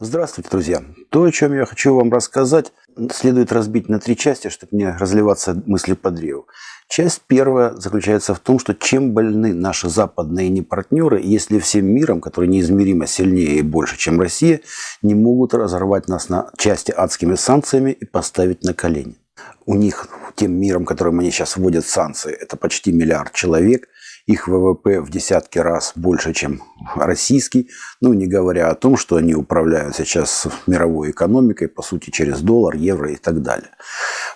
Здравствуйте, друзья! То, о чем я хочу вам рассказать, следует разбить на три части, чтобы не разливаться мыслью по древу. Часть первая заключается в том, что чем больны наши западные непартнеры, если всем миром, который неизмеримо сильнее и больше, чем Россия, не могут разорвать нас на части адскими санкциями и поставить на колени. У них, тем миром, которым они сейчас вводят санкции, это почти миллиард человек, их ВВП в десятки раз больше, чем российский. Ну, не говоря о том, что они управляют сейчас мировой экономикой, по сути, через доллар, евро и так далее.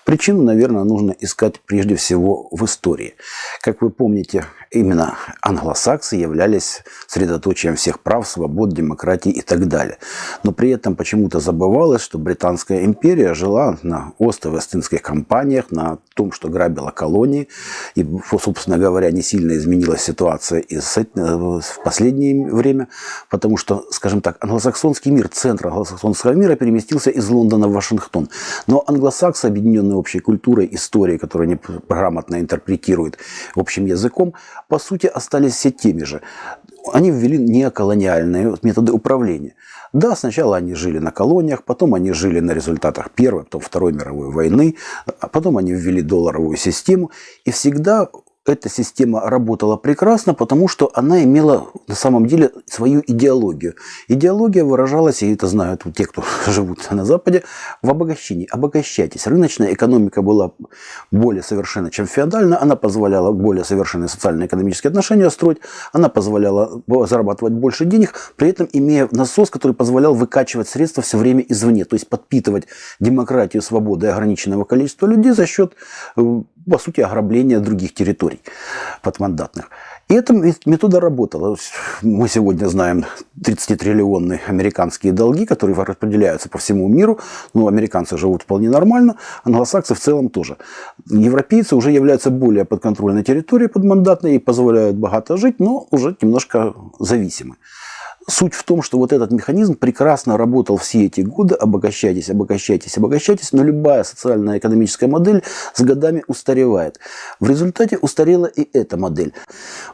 Причину, наверное, нужно искать прежде всего в истории. Как вы помните, именно англосаксы являлись средоточием всех прав, свобод, демократии и так далее. Но при этом почему-то забывалось, что Британская империя жила на ост-вестинских компаниях, на том, что грабила колонии. И, собственно говоря, не сильно изменилась ситуация и в последнее время, потому что, скажем так, англосаксонский мир, центр англосаксонского мира переместился из Лондона в Вашингтон. Но англосаксы, объединенные общей культурой, историей, которую они грамотно интерпретируют общим языком, по сути остались все теми же. Они ввели неоколониальные методы управления. Да, сначала они жили на колониях, потом они жили на результатах Первой, потом Второй мировой войны, а потом они ввели долларовую систему. И всегда эта система работала прекрасно, потому что она имела на самом деле свою идеологию. Идеология выражалась, и это знают те, кто живут на Западе, в обогащении. Обогащайтесь. Рыночная экономика была более совершенна, чем феодальная. Она позволяла более совершенные социально-экономические отношения строить. Она позволяла зарабатывать больше денег, при этом имея насос, который позволял выкачивать средства все время извне. То есть подпитывать демократию, свободу и ограниченного количества людей за счет э, по сути, ограбления других территорий подмандатных. И эта метода работала. Мы сегодня знаем 30-триллионные американские долги, которые распределяются по всему миру. Ну, американцы живут вполне нормально, англосаксы в целом тоже. Европейцы уже являются более подконтрольной территорией подмандатной и позволяют богато жить, но уже немножко зависимы. Суть в том, что вот этот механизм прекрасно работал все эти годы, обогащайтесь, обогащайтесь, обогащайтесь, но любая социальная экономическая модель с годами устаревает. В результате устарела и эта модель.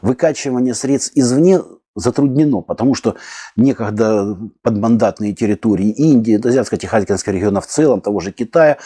Выкачивание средств извне затруднено, потому что некогда подмандатные территории Индии, Азиатско-Тихоокеанского региона в целом, того же Китая,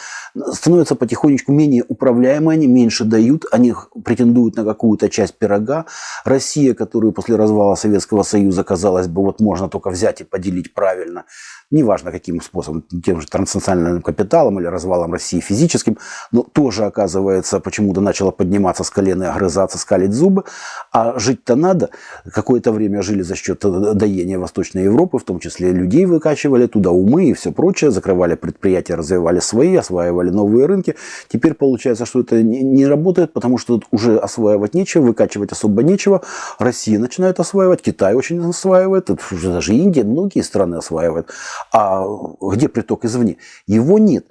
становятся потихонечку менее управляемые, они меньше дают, они претендуют на какую-то часть пирога. Россия, которую после развала Советского Союза, казалось бы, вот можно только взять и поделить правильно, неважно каким способом, тем же транснациональным капиталом или развалом России физическим, но тоже, оказывается, почему-то начала подниматься с колена и огрызаться, скалить зубы, а жить-то надо. Какое-то время жили за счет доения Восточной Европы, в том числе людей выкачивали туда умы и все прочее, закрывали предприятия, развивали свои, осваивали новые рынки. Теперь получается, что это не работает, потому что уже осваивать нечего, выкачивать особо нечего. Россия начинает осваивать, Китай очень осваивает, даже Индия, многие страны осваивают. А где приток извне? Его нет.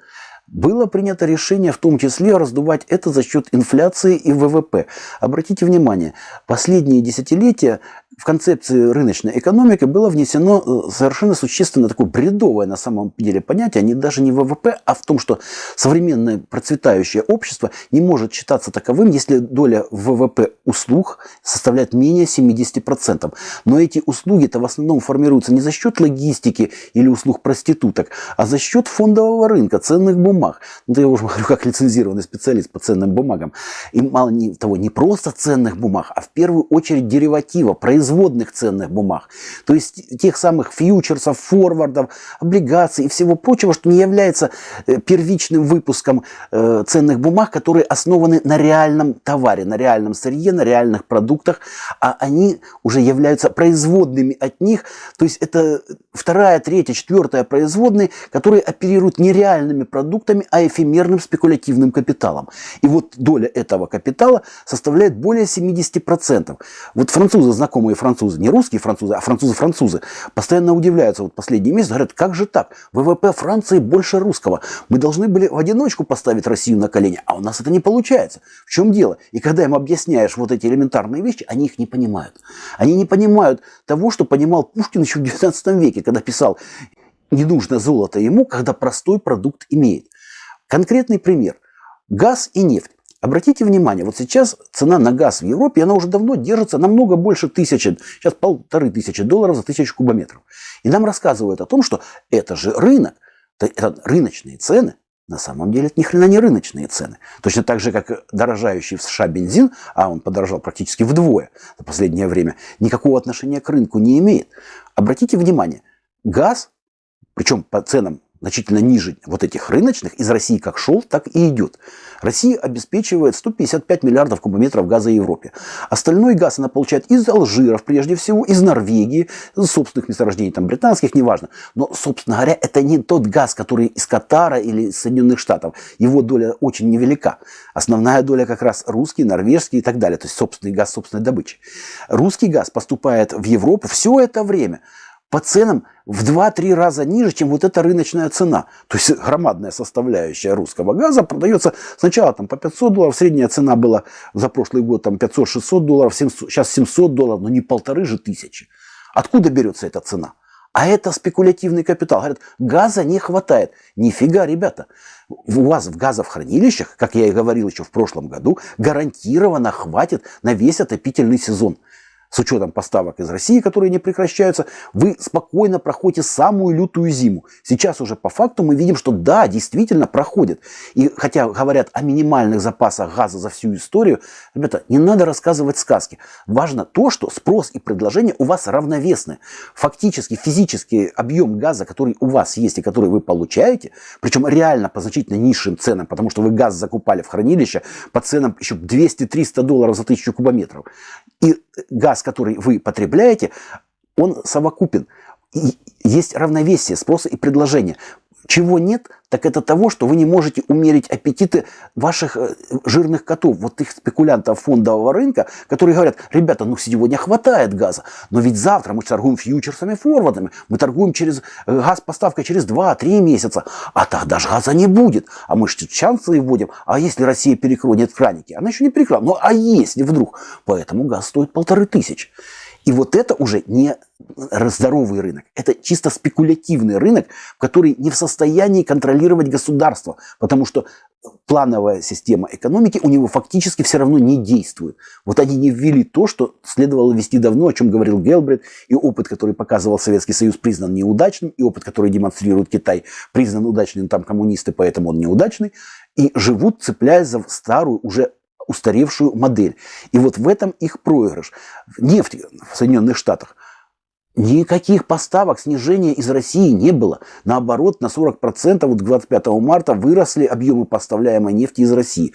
Было принято решение в том числе раздувать это за счет инфляции и ВВП. Обратите внимание, последние десятилетия в концепции рыночной экономики было внесено э, совершенно существенно такое бредовое на самом деле понятие, не даже не ВВП, а в том, что современное процветающее общество не может считаться таковым, если доля ВВП услуг составляет менее 70%. Но эти услуги-то в основном формируются не за счет логистики или услуг проституток, а за счет фондового рынка, ценных бумаг. Ну, я уже говорю как лицензированный специалист по ценным бумагам. И мало того, не просто ценных бумаг, а в первую очередь дериватива, производства производных ценных бумаг, то есть тех самых фьючерсов, форвардов, облигаций и всего прочего, что не является э, первичным выпуском э, ценных бумаг, которые основаны на реальном товаре, на реальном сырье, на реальных продуктах, а они уже являются производными от них, то есть это вторая, третья, четвертая производные, которые оперируют не реальными продуктами, а эфемерным спекулятивным капиталом. И вот доля этого капитала составляет более 70%. Вот французы, знакомые французы, не русские французы, а французы-французы, постоянно удивляются. Вот последний месяц говорят, как же так? ВВП Франции больше русского. Мы должны были в одиночку поставить Россию на колени, а у нас это не получается. В чем дело? И когда им объясняешь вот эти элементарные вещи, они их не понимают. Они не понимают того, что понимал Пушкин еще в 19 веке, когда писал «Не нужно золото ему, когда простой продукт имеет». Конкретный пример. Газ и нефть. Обратите внимание, вот сейчас цена на газ в Европе, она уже давно держится намного больше тысячи, сейчас полторы тысячи долларов за тысячу кубометров. И нам рассказывают о том, что это же рынок, это рыночные цены, на самом деле это ни хрена не рыночные цены. Точно так же, как дорожающий в США бензин, а он подорожал практически вдвое за последнее время, никакого отношения к рынку не имеет. Обратите внимание, газ, причем по ценам значительно ниже вот этих рыночных, из России как шел, так и идет. Россия обеспечивает 155 миллиардов кубометров газа Европе. Остальной газ она получает из Алжиров, прежде всего, из Норвегии, из собственных месторождений, там, британских, неважно. Но, собственно говоря, это не тот газ, который из Катара или из Соединенных Штатов. Его доля очень невелика. Основная доля как раз русский, норвежский и так далее. То есть собственный газ собственной добычи. Русский газ поступает в Европу все это время по ценам в 2-3 раза ниже, чем вот эта рыночная цена. То есть громадная составляющая русского газа продается сначала там, по 500 долларов, средняя цена была за прошлый год там 500-600 долларов, 700, сейчас 700 долларов, но не полторы же тысячи. Откуда берется эта цена? А это спекулятивный капитал. Говорят, газа не хватает. Нифига, ребята. У вас в газохранилищах, как я и говорил еще в прошлом году, гарантированно хватит на весь отопительный сезон с учетом поставок из России, которые не прекращаются, вы спокойно проходите самую лютую зиму. Сейчас уже по факту мы видим, что да, действительно проходит. И хотя говорят о минимальных запасах газа за всю историю, ребята, не надо рассказывать сказки. Важно то, что спрос и предложение у вас равновесны. Фактически физический объем газа, который у вас есть и который вы получаете, причем реально по значительно низшим ценам, потому что вы газ закупали в хранилище по ценам еще 200-300 долларов за тысячу кубометров. И газ, который вы потребляете, он совокупен. И есть равновесие спроса и предложения. Чего нет, так это того, что вы не можете умерить аппетиты ваших э, жирных котов, вот их спекулянтов фондового рынка, которые говорят, ребята, ну сегодня хватает газа, но ведь завтра мы торгуем фьючерсами, форвардами, мы торгуем через э, газ поставкой через 2-3 месяца, а тогда же газа не будет, а мы же санкции вводим, а если Россия перекроет краники, она еще не перекрыла, ну а если вдруг, поэтому газ стоит полторы тысячи. И вот это уже не здоровый рынок, это чисто спекулятивный рынок, который не в состоянии контролировать государство, потому что плановая система экономики у него фактически все равно не действует. Вот они не ввели то, что следовало ввести давно, о чем говорил Гелбрет, и опыт, который показывал Советский Союз, признан неудачным, и опыт, который демонстрирует Китай, признан удачным, там коммунисты, поэтому он неудачный, и живут, цепляясь за старую, уже устаревшую модель. И вот в этом их проигрыш. Нефть в Соединенных Штатах Никаких поставок снижения из России не было. Наоборот, на 40% вот к 25 марта выросли объемы поставляемой нефти из России.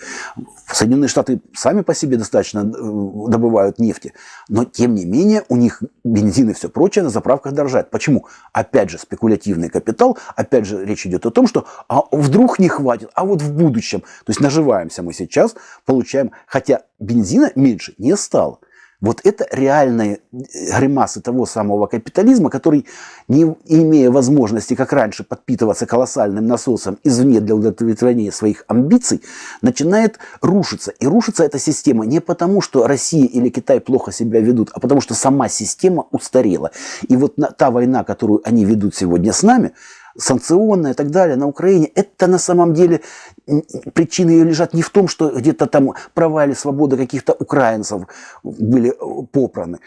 Соединенные Штаты сами по себе достаточно э, добывают нефти. Но, тем не менее, у них бензин и все прочее на заправках дорожает. Почему? Опять же, спекулятивный капитал. Опять же, речь идет о том, что а вдруг не хватит, а вот в будущем. То есть наживаемся мы сейчас, получаем, хотя бензина меньше не стало. Вот это реальные э, гримасы того самого капитализма, который, не имея возможности, как раньше, подпитываться колоссальным насосом извне для удовлетворения своих амбиций, начинает рушиться. И рушится эта система не потому, что Россия или Китай плохо себя ведут, а потому что сама система устарела. И вот та война, которую они ведут сегодня с нами, санкционная и так далее на Украине, это на самом деле причины ее лежат не в том, что где-то там права или свобода каких-то украинцев были э, попраны.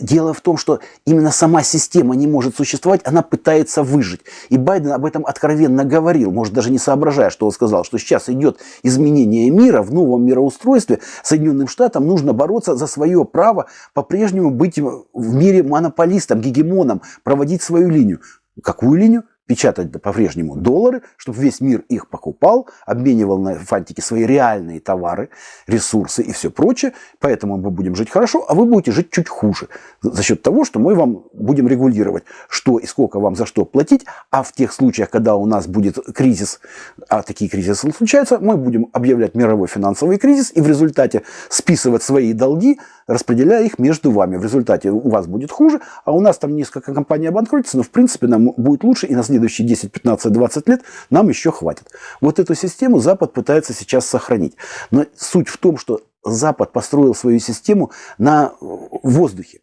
Дело в том, что именно сама система не может существовать, она пытается выжить. И Байден об этом откровенно говорил, может даже не соображая, что он сказал, что сейчас идет изменение мира в новом мироустройстве, Соединенным Штатам нужно бороться за свое право по-прежнему быть в мире монополистом, гегемоном, проводить свою линию. Какую линию? Печатать по-прежнему доллары, чтобы весь мир их покупал, обменивал на фантики свои реальные товары, ресурсы и все прочее. Поэтому мы будем жить хорошо, а вы будете жить чуть хуже. За счет того, что мы вам будем регулировать, что и сколько вам за что платить. А в тех случаях, когда у нас будет кризис, а такие кризисы случаются, мы будем объявлять мировой финансовый кризис и в результате списывать свои долги, распределяя их между вами. В результате у вас будет хуже, а у нас там несколько компаний обанкротится, но в принципе нам будет лучше и на следующие 10, 15, 20 лет нам еще хватит. Вот эту систему Запад пытается сейчас сохранить. Но суть в том, что Запад построил свою систему на воздухе.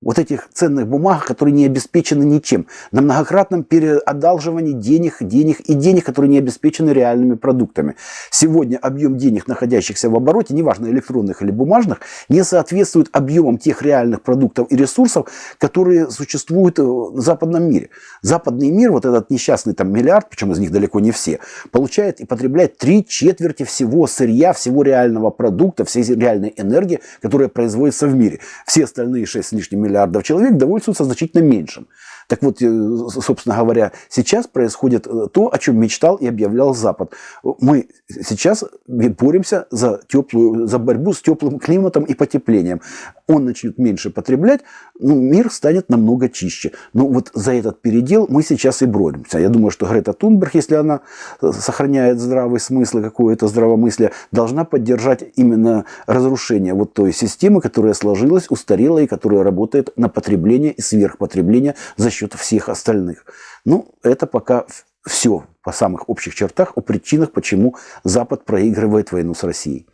Вот этих ценных бумаг, которые не обеспечены ничем, на многократном переодалживании денег, денег и денег, которые не обеспечены реальными продуктами. Сегодня объем денег, находящихся в обороте, неважно электронных или бумажных, не соответствует объемам тех реальных продуктов и ресурсов, которые существуют в западном мире. Западный мир, вот этот несчастный там миллиард, причем из них далеко не все, получает и потребляет три четверти всего сырья, всего реального продукта, всей реальной энергии, которая производится в мире. Все остальные 6 с лишним миллиардов человек довольствуются значительно меньшим. Так вот, э, собственно говоря, сейчас происходит э, то, о чем мечтал и объявлял Запад. Мы сейчас боремся за, теплую, за борьбу с теплым климатом и потеплением. Он начнет меньше потреблять, ну, мир станет намного чище. Но вот за этот передел мы сейчас и боремся. Я думаю, что Грета Тунберг, если она э, сохраняет здравый смысл и какое-то здравомыслие, должна поддержать именно разрушение вот той системы, которая сложилась, устарела и которая работает на потребление и сверхпотребление за счет всех остальных. Ну, это пока все по самых общих чертах о причинах, почему Запад проигрывает войну с Россией.